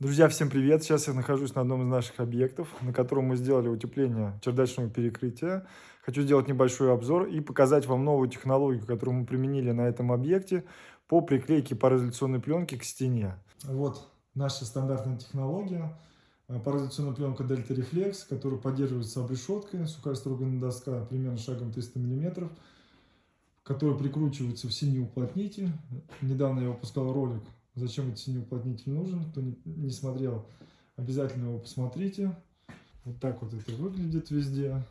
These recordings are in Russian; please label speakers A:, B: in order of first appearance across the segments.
A: Друзья, всем привет! Сейчас я нахожусь на одном из наших объектов, на котором мы сделали утепление чердачного перекрытия. Хочу сделать небольшой обзор и показать вам новую технологию, которую мы применили на этом объекте по приклейке пароизоляционной пленки к стене. Вот наша стандартная технология. Пароизоляционная пленка Delta Reflex, которая поддерживается обрешеткой, сухая строганная доска примерно шагом 300 мм, которая прикручивается в синий уплотнитель. Недавно я выпускал ролик Зачем этот синий уплотнитель нужен? Кто не, не смотрел, обязательно его посмотрите. Вот так вот это выглядит везде.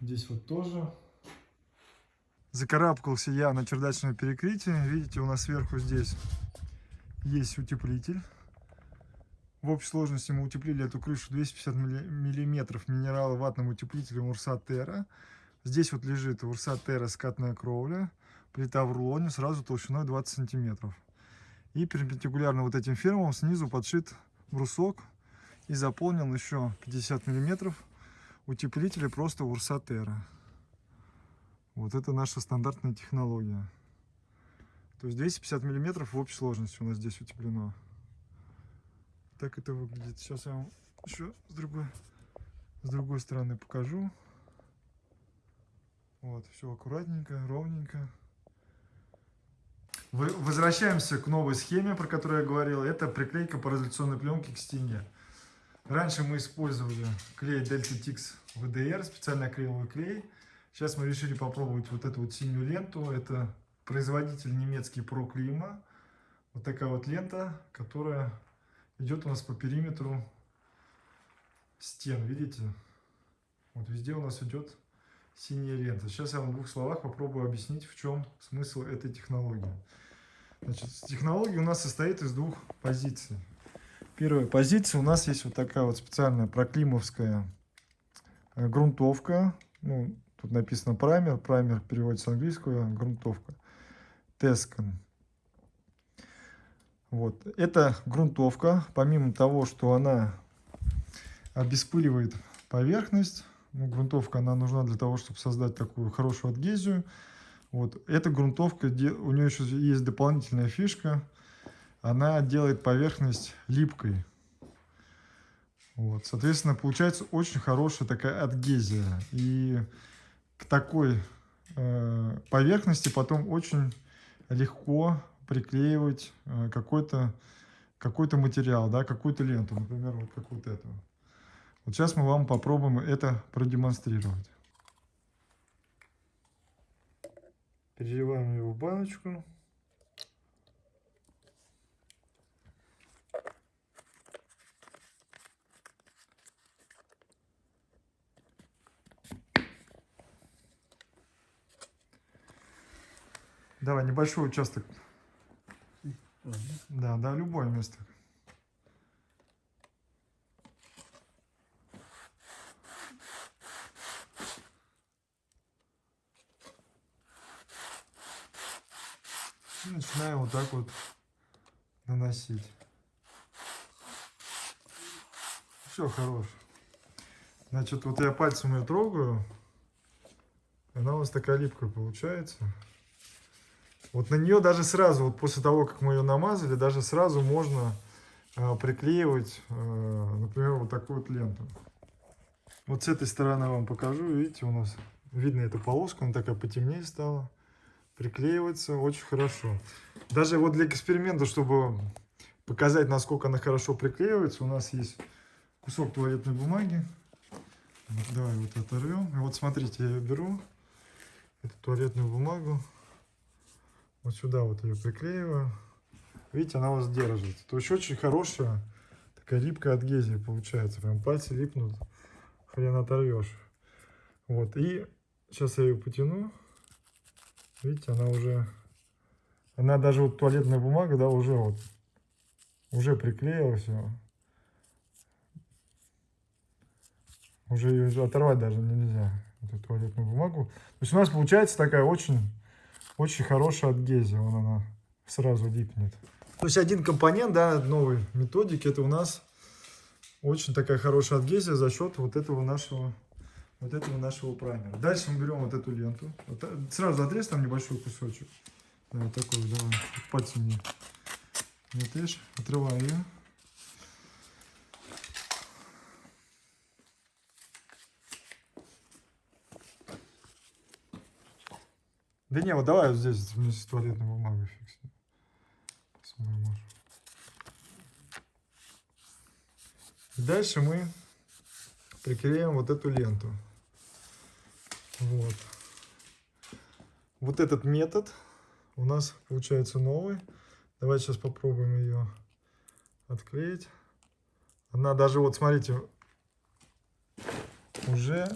A: Здесь вот тоже. Закарабкался я на чердачное перекрытие. Видите, у нас сверху здесь есть утеплитель. В общей сложности мы утеплили эту крышу 250 миллиметров минерала ватным утеплителем Урса Терра. Здесь вот лежит урса Терра скатная кровля, плита в рулоне, сразу толщиной 20 сантиметров. И перпендикулярно вот этим фермам снизу подшит брусок и заполнен еще 50 миллиметров утеплителя просто урса Терра. Вот это наша стандартная технология. То есть 250 миллиметров в общей сложности у нас здесь утеплено. Так это выглядит. Сейчас я вам еще с другой, с другой стороны покажу. Вот, все аккуратненько, ровненько. Возвращаемся к новой схеме, про которую я говорил. Это приклейка пароизоляционной пленки к стене. Раньше мы использовали клей Delta Tix VDR, специальный акриловый клей. Сейчас мы решили попробовать вот эту вот синюю ленту. Это производитель немецкий ProKlima. Вот такая вот лента, которая идет у нас по периметру стен. Видите? Вот везде у нас идет синяя лента. Сейчас я вам в двух словах попробую объяснить, в чем смысл этой технологии. Значит, технология у нас состоит из двух позиций. Первая позиция у нас есть вот такая вот специальная проклимовская э, грунтовка. Ну, тут написано праймер, праймер переводится с английского, грунтовка. Тескан. Вот. Эта грунтовка, помимо того, что она обеспыливает поверхность, ну, грунтовка, она нужна для того, чтобы создать такую хорошую адгезию. Вот. Эта грунтовка, у нее еще есть дополнительная фишка. Она делает поверхность липкой. Вот. Соответственно, получается очень хорошая такая адгезия. И к такой э, поверхности потом очень легко приклеивать э, какой-то какой, -то, материал, да, какую-то ленту, например, вот как вот эту. Вот сейчас мы вам попробуем это продемонстрировать. Переливаем его в баночку. Давай, небольшой участок. Да, да, любое место. И начинаем вот так вот наносить. Все, хорош. Значит, вот я пальцем ее трогаю. Она у нас такая липкая получается. Вот на нее даже сразу, вот после того, как мы ее намазали, даже сразу можно э, приклеивать, э, например, вот такую вот ленту. Вот с этой стороны вам покажу. Видите, у нас видно эту полоску, она такая потемнее стала приклеивается очень хорошо. Даже вот для эксперимента, чтобы показать, насколько она хорошо приклеивается, у нас есть кусок туалетной бумаги. Давай вот оторвем. И вот смотрите, я беру эту туалетную бумагу, вот сюда вот ее приклеиваю. Видите, она вас держится. То есть очень хорошая такая липкая адгезия получается. Прям пальцы липнут, хрен оторвешь. Вот, и сейчас я ее потяну. Видите, она уже, она даже вот туалетная бумага, да, уже вот, уже приклеила все. Уже ее оторвать даже нельзя, эту туалетную бумагу. То есть у нас получается такая очень, очень хорошая адгезия, вон она сразу липнет. То есть один компонент, да, новой методики, это у нас очень такая хорошая адгезия за счет вот этого нашего вот этого нашего праймера. Дальше мы берем вот эту ленту. Вот, сразу отрез там небольшой кусочек. Да, вот такой, давай, пальцем мне. Не отрежь, отрываю ее. Да не, вот давай вот здесь вместе с туалетной бумагой фиксируем. Дальше мы приклеим вот эту ленту. Вот. Вот этот метод у нас получается новый. Давайте сейчас попробуем ее отклеить. Она даже, вот смотрите, уже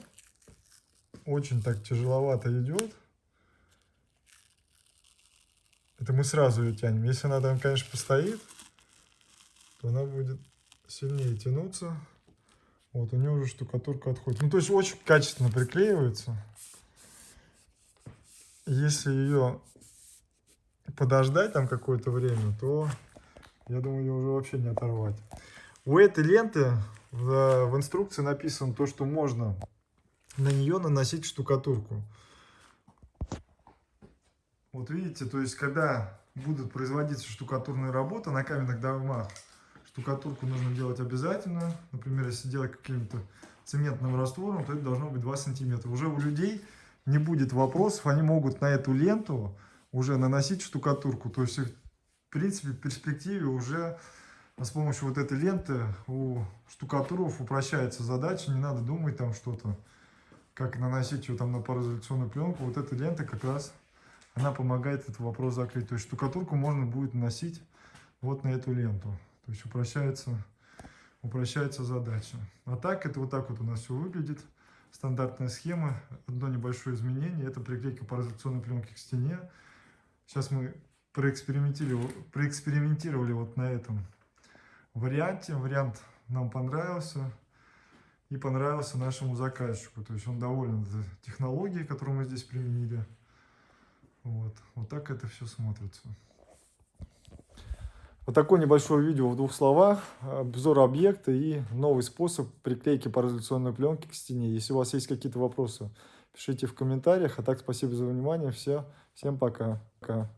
A: очень так тяжеловато идет. Это мы сразу ее тянем. Если она там, конечно, постоит, то она будет сильнее тянуться. Вот, у нее уже штукатурка отходит. Ну, то есть очень качественно приклеивается. Если ее подождать там какое-то время, то я думаю, ее уже вообще не оторвать. У этой ленты в, в инструкции написано то, что можно на нее наносить штукатурку. Вот видите, то есть когда будут производиться штукатурные работы на каменных домах, штукатурку нужно делать обязательно. Например, если делать каким-то цементным раствором, то это должно быть 2 сантиметра. Уже у людей не будет вопросов, они могут на эту ленту уже наносить штукатурку. То есть, в принципе, в перспективе уже с помощью вот этой ленты у штукатуров упрощается задача. Не надо думать там что-то, как наносить ее там на пароизоляционную пленку. Вот эта лента как раз, она помогает этот вопрос закрыть. То есть, штукатурку можно будет наносить вот на эту ленту. То есть, упрощается, упрощается задача. А так, это вот так вот у нас все выглядит. Стандартная схема. Одно небольшое изменение. Это приклейка пароизоляционной пленки к стене. Сейчас мы проэкспериментировали, проэкспериментировали вот на этом варианте. Вариант нам понравился и понравился нашему заказчику. То есть он доволен технологией, которую мы здесь применили. Вот, вот так это все смотрится. Вот такое небольшое видео в двух словах. Обзор объекта и новый способ приклейки пароизоляционной пленки к стене. Если у вас есть какие-то вопросы, пишите в комментариях. А так, спасибо за внимание. Все. Всем пока. пока.